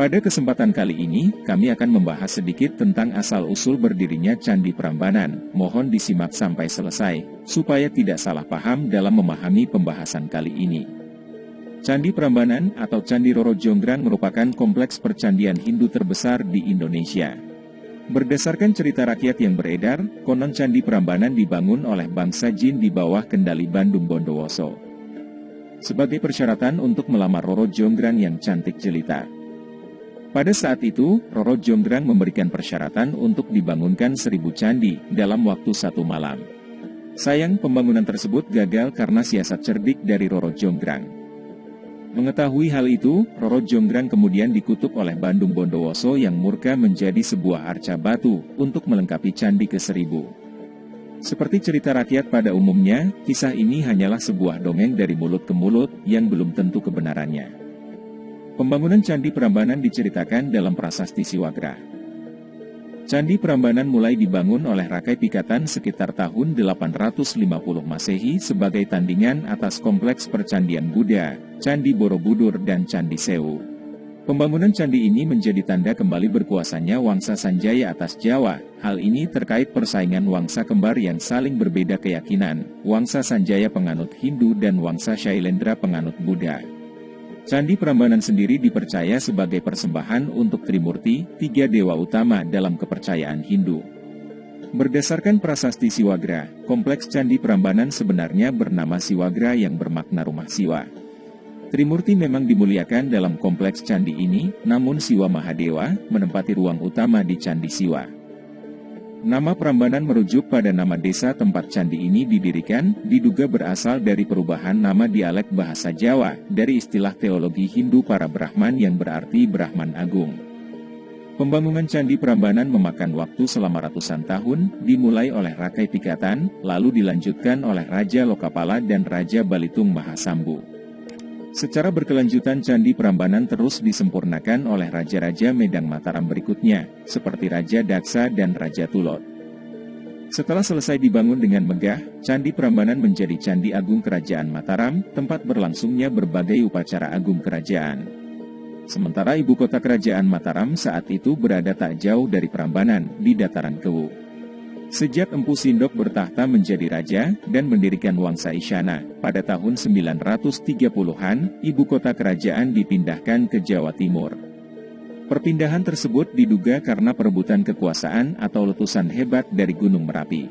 Pada kesempatan kali ini, kami akan membahas sedikit tentang asal-usul berdirinya Candi Prambanan. Mohon disimak sampai selesai, supaya tidak salah paham dalam memahami pembahasan kali ini. Candi Prambanan atau Candi Roro Jonggrang merupakan kompleks percandian Hindu terbesar di Indonesia. Berdasarkan cerita rakyat yang beredar, konon Candi Prambanan dibangun oleh bangsa Jin di bawah kendali Bandung Bondowoso. Sebagai persyaratan untuk melamar Roro Jonggrang yang cantik jelita. Pada saat itu, Roro Jonggrang memberikan persyaratan untuk dibangunkan seribu candi dalam waktu satu malam. Sayang pembangunan tersebut gagal karena siasat cerdik dari Roro Jonggrang. Mengetahui hal itu, Roro Jonggrang kemudian dikutuk oleh Bandung Bondowoso yang murka menjadi sebuah arca batu untuk melengkapi candi ke seribu. Seperti cerita rakyat pada umumnya, kisah ini hanyalah sebuah dongeng dari mulut ke mulut yang belum tentu kebenarannya. Pembangunan Candi Prambanan diceritakan dalam prasasti Siwagra. Candi Prambanan mulai dibangun oleh Rakai Pikatan sekitar tahun 850 Masehi sebagai tandingan atas kompleks percandian Buddha, Candi Borobudur dan Candi Sewu. Pembangunan candi ini menjadi tanda kembali berkuasanya Wangsa Sanjaya atas Jawa. Hal ini terkait persaingan Wangsa kembar yang saling berbeda keyakinan, Wangsa Sanjaya penganut Hindu dan Wangsa Shailendra penganut Buddha. Candi Prambanan sendiri dipercaya sebagai persembahan untuk Trimurti, tiga dewa utama dalam kepercayaan Hindu. Berdasarkan prasasti Siwagra, kompleks Candi Prambanan sebenarnya bernama Siwagra yang bermakna rumah Siwa. Trimurti memang dimuliakan dalam kompleks candi ini, namun Siwa Mahadewa menempati ruang utama di Candi Siwa. Nama Prambanan merujuk pada nama desa tempat candi ini didirikan, diduga berasal dari perubahan nama dialek bahasa Jawa, dari istilah teologi Hindu para Brahman yang berarti Brahman Agung. Pembangunan Candi Prambanan memakan waktu selama ratusan tahun, dimulai oleh Rakai Pikatan, lalu dilanjutkan oleh Raja Lokapala dan Raja Balitung Mahasambu. Secara berkelanjutan Candi Prambanan terus disempurnakan oleh Raja-Raja Medang Mataram berikutnya, seperti Raja Daksa dan Raja Tulot. Setelah selesai dibangun dengan megah, Candi Prambanan menjadi Candi Agung Kerajaan Mataram, tempat berlangsungnya berbagai upacara agung kerajaan. Sementara ibu kota kerajaan Mataram saat itu berada tak jauh dari Prambanan, di dataran Kewu. Sejak Empu Sindok bertahta menjadi raja dan mendirikan Wangsa Isyana, pada tahun 930-an, ibu kota kerajaan dipindahkan ke Jawa Timur. Perpindahan tersebut diduga karena perebutan kekuasaan atau letusan hebat dari Gunung Merapi.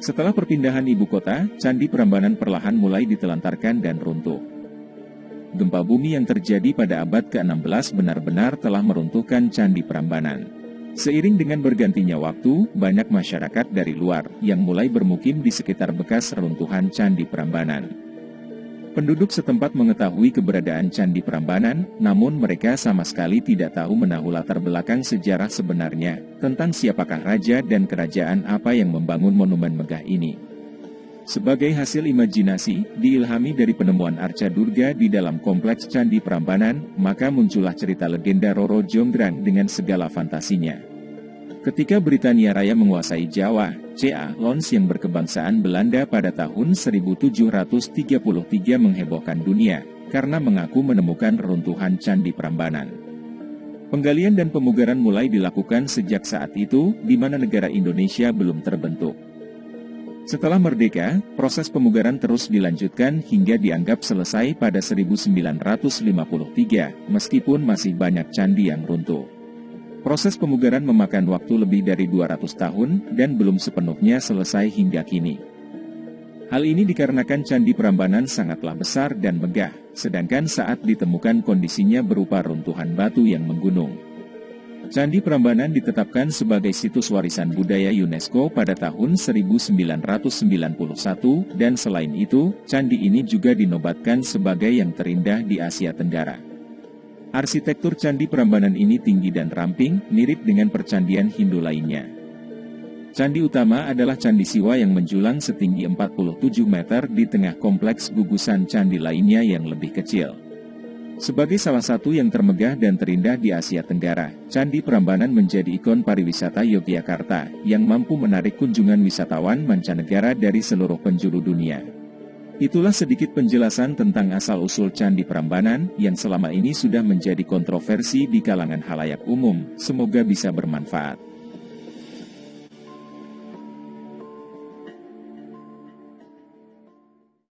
Setelah perpindahan ibu kota, Candi Prambanan perlahan mulai ditelantarkan dan runtuh. Gempa bumi yang terjadi pada abad ke-16 benar-benar telah meruntuhkan Candi Prambanan. Seiring dengan bergantinya waktu, banyak masyarakat dari luar yang mulai bermukim di sekitar bekas reruntuhan Candi Prambanan. Penduduk setempat mengetahui keberadaan Candi Prambanan, namun mereka sama sekali tidak tahu menahu latar belakang sejarah sebenarnya tentang siapakah raja dan kerajaan apa yang membangun monumen megah ini. Sebagai hasil imajinasi, diilhami dari penemuan arca Durga di dalam kompleks Candi Prambanan, maka muncullah cerita legenda Roro Jonggrang dengan segala fantasinya. Ketika Britania Raya menguasai Jawa, C.A. Lons yang berkebangsaan Belanda pada tahun 1733 menghebohkan dunia, karena mengaku menemukan runtuhan Candi Prambanan. Penggalian dan pemugaran mulai dilakukan sejak saat itu, di mana negara Indonesia belum terbentuk. Setelah merdeka, proses pemugaran terus dilanjutkan hingga dianggap selesai pada 1953, meskipun masih banyak candi yang runtuh. Proses pemugaran memakan waktu lebih dari 200 tahun dan belum sepenuhnya selesai hingga kini. Hal ini dikarenakan Candi Prambanan sangatlah besar dan megah, sedangkan saat ditemukan kondisinya berupa runtuhan batu yang menggunung. Candi Prambanan ditetapkan sebagai situs warisan budaya UNESCO pada tahun 1991 dan selain itu, candi ini juga dinobatkan sebagai yang terindah di Asia Tenggara. Arsitektur Candi Prambanan ini tinggi dan ramping, mirip dengan percandian Hindu lainnya. Candi utama adalah Candi Siwa yang menjulang setinggi 47 meter di tengah kompleks gugusan candi lainnya yang lebih kecil. Sebagai salah satu yang termegah dan terindah di Asia Tenggara, Candi Prambanan menjadi ikon pariwisata Yogyakarta yang mampu menarik kunjungan wisatawan mancanegara dari seluruh penjuru dunia. Itulah sedikit penjelasan tentang asal-usul Candi Prambanan yang selama ini sudah menjadi kontroversi di kalangan halayak umum. Semoga bisa bermanfaat.